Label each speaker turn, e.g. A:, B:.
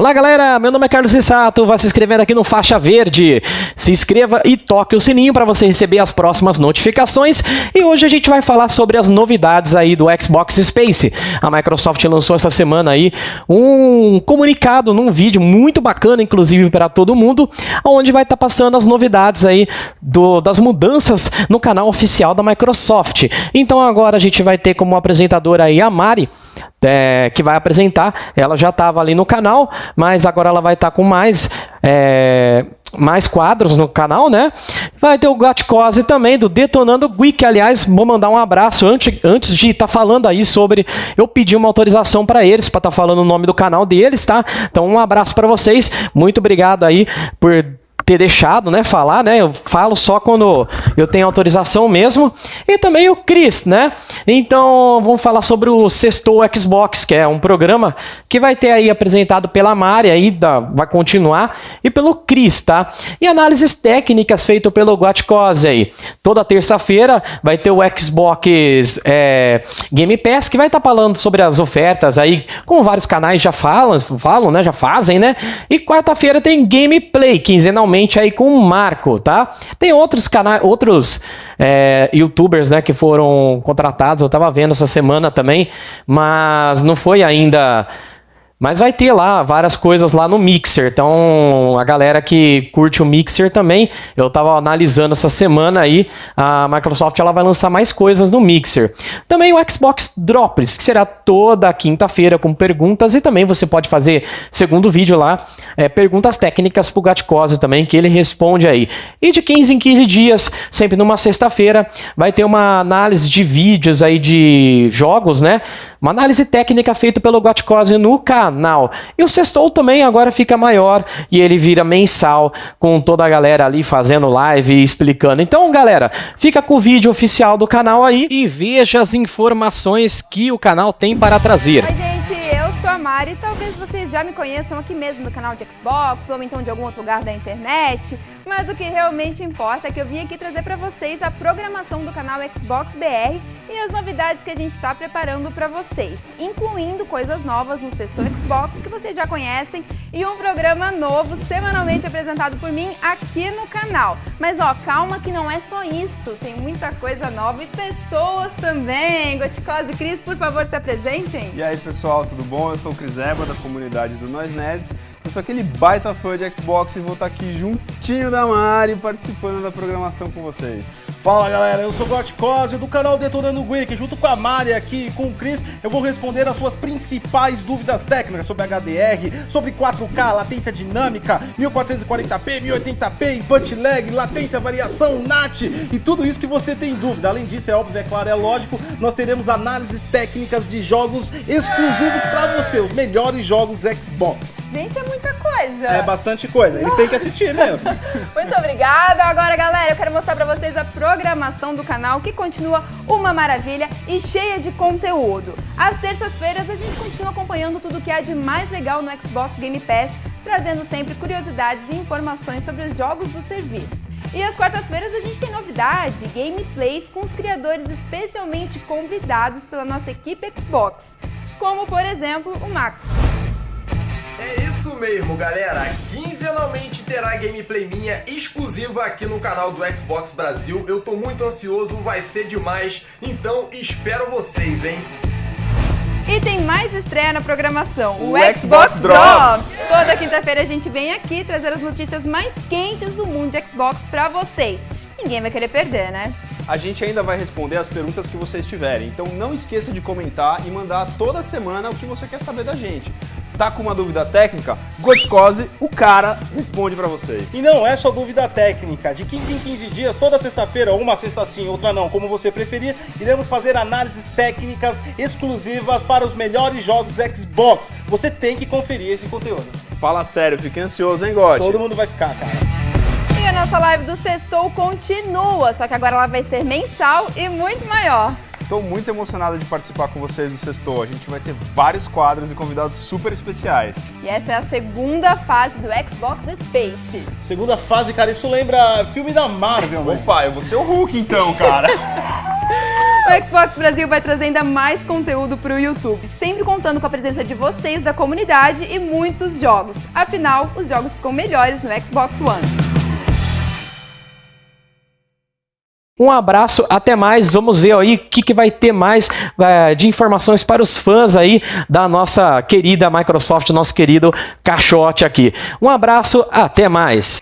A: Olá galera, meu nome é Carlos Rissato, vai se inscrevendo aqui no Faixa Verde. Se inscreva e toque o sininho para você receber as próximas notificações. E hoje a gente vai falar sobre as novidades aí do Xbox Space. A Microsoft lançou essa semana aí um comunicado num vídeo muito bacana, inclusive para todo mundo, onde vai estar tá passando as novidades aí do, das mudanças no canal oficial da Microsoft. Então agora a gente vai ter como apresentadora aí a Mari, é, que vai apresentar. Ela já estava ali no canal, mas agora ela vai estar tá com mais, é, mais quadros no canal, né? Vai ter o Gatcose também, do Detonando Gui, aliás, vou mandar um abraço antes, antes de estar tá falando aí sobre... Eu pedi uma autorização para eles, para estar tá falando o nome do canal deles, tá? Então um abraço para vocês, muito obrigado aí por ter deixado, né, falar, né? Eu falo só quando eu tenho autorização mesmo. E também o Chris, né? Então, vamos falar sobre o Sextou Xbox, que é um programa que vai ter aí apresentado pela Mari aí, da, vai continuar, e pelo Chris, tá? E análises técnicas feitas pelo Guatcose aí. Toda terça-feira vai ter o Xbox é, Game Pass, que vai estar tá falando sobre as ofertas aí, como vários canais já falam, falam, né? Já fazem, né? E quarta-feira tem Gameplay, quinzenalmente aí com o Marco, tá? Tem outros canais, outros é, youtubers, né, que foram contratados, eu tava vendo essa semana também, mas não foi ainda mas vai ter lá várias coisas lá no Mixer. Então, a galera que curte o Mixer também, eu estava analisando essa semana aí, a Microsoft ela vai lançar mais coisas no Mixer. Também o Xbox Drops, que será toda quinta-feira com perguntas e também você pode fazer, segundo vídeo lá, é, perguntas técnicas pro Gatcose também, que ele responde aí. E de 15 em 15 dias, sempre numa sexta-feira, vai ter uma análise de vídeos aí de jogos, né? Uma análise técnica feita pelo Gatcose no canal. E o Sextou também agora fica maior e ele vira mensal com toda a galera ali fazendo live e explicando. Então, galera, fica com o vídeo oficial do canal aí e veja as informações que o canal tem para trazer.
B: Oi, gente, eu sou a Mari. Talvez vocês já me conheçam aqui mesmo no canal de Xbox ou então de algum outro lugar da internet. Mas o que realmente importa é que eu vim aqui trazer para vocês a programação do canal Xbox BR e as novidades que a gente está preparando para vocês, incluindo coisas novas no sexto Xbox que vocês já conhecem e um programa novo semanalmente apresentado por mim aqui no canal. Mas ó, calma que não é só isso, tem muita coisa nova e pessoas também. Goticose Cris, por favor, se apresentem.
C: E aí pessoal, tudo bom? Eu sou o Cris Eba, da comunidade do Nós Nerds eu sou aquele baita fã de Xbox e vou estar aqui juntinho da Mari participando da programação com vocês.
D: Fala galera, eu sou o Gotcosio do canal Detonando Geek, junto com a Mari aqui e com o Chris, eu vou responder as suas principais dúvidas técnicas sobre HDR, sobre 4K, latência dinâmica, 1440p, 1080p, input lag, latência, variação, NAT e tudo isso que você tem dúvida. Além disso, é óbvio, é claro, é lógico, nós teremos análises técnicas de jogos exclusivos para você, os melhores jogos Xbox.
B: Gente, é muita coisa.
D: É bastante coisa. Eles têm que assistir mesmo.
B: Muito obrigada. Agora, galera, eu quero mostrar pra vocês a programação do canal, que continua uma maravilha e cheia de conteúdo. Às terças-feiras, a gente continua acompanhando tudo que há de mais legal no Xbox Game Pass, trazendo sempre curiosidades e informações sobre os jogos do serviço. E às quartas-feiras a gente tem novidade, gameplays com os criadores especialmente convidados pela nossa equipe Xbox, como por exemplo o Max.
E: É isso mesmo, galera. Quinzenalmente terá gameplay minha exclusiva aqui no canal do Xbox Brasil. Eu tô muito ansioso, vai ser demais. Então espero vocês, hein?
B: E tem mais estreia na programação,
C: o, o Xbox, Xbox Drops.
B: Drops. Toda quinta-feira a gente vem aqui trazer as notícias mais quentes do mundo de Xbox pra vocês. Ninguém vai querer perder, né?
C: A gente ainda vai responder as perguntas que vocês tiverem, então não esqueça de comentar e mandar toda semana o que você quer saber da gente tá com uma dúvida técnica, Goscose, o cara responde para vocês.
D: E não é só dúvida técnica, de 15 em 15 dias, toda sexta-feira, uma sexta sim, outra não, como você preferir, iremos fazer análises técnicas exclusivas para os melhores jogos Xbox. Você tem que conferir esse conteúdo.
C: Fala sério, fique ansioso, hein, God?
D: Todo mundo vai ficar, cara.
B: E a nossa live do Sextou continua, só que agora ela vai ser mensal e muito maior.
C: Estou muito emocionado de participar com vocês do Sextou. A gente vai ter vários quadros e convidados super especiais.
B: E essa é a segunda fase do Xbox Space.
D: Segunda fase, cara, isso lembra filme da Marvel,
C: Opa, eu vou ser o Hulk então, cara.
B: O Xbox Brasil vai trazer ainda mais conteúdo para o YouTube, sempre contando com a presença de vocês da comunidade e muitos jogos. Afinal, os jogos ficam melhores no Xbox One.
A: Um abraço, até mais. Vamos ver aí o que, que vai ter mais é, de informações para os fãs aí da nossa querida Microsoft, nosso querido caixote aqui. Um abraço, até mais.